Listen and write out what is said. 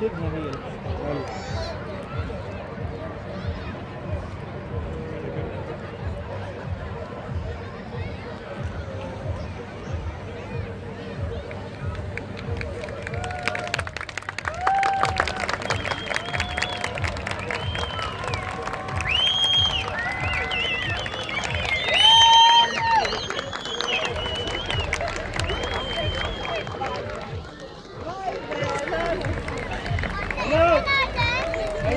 Dignity and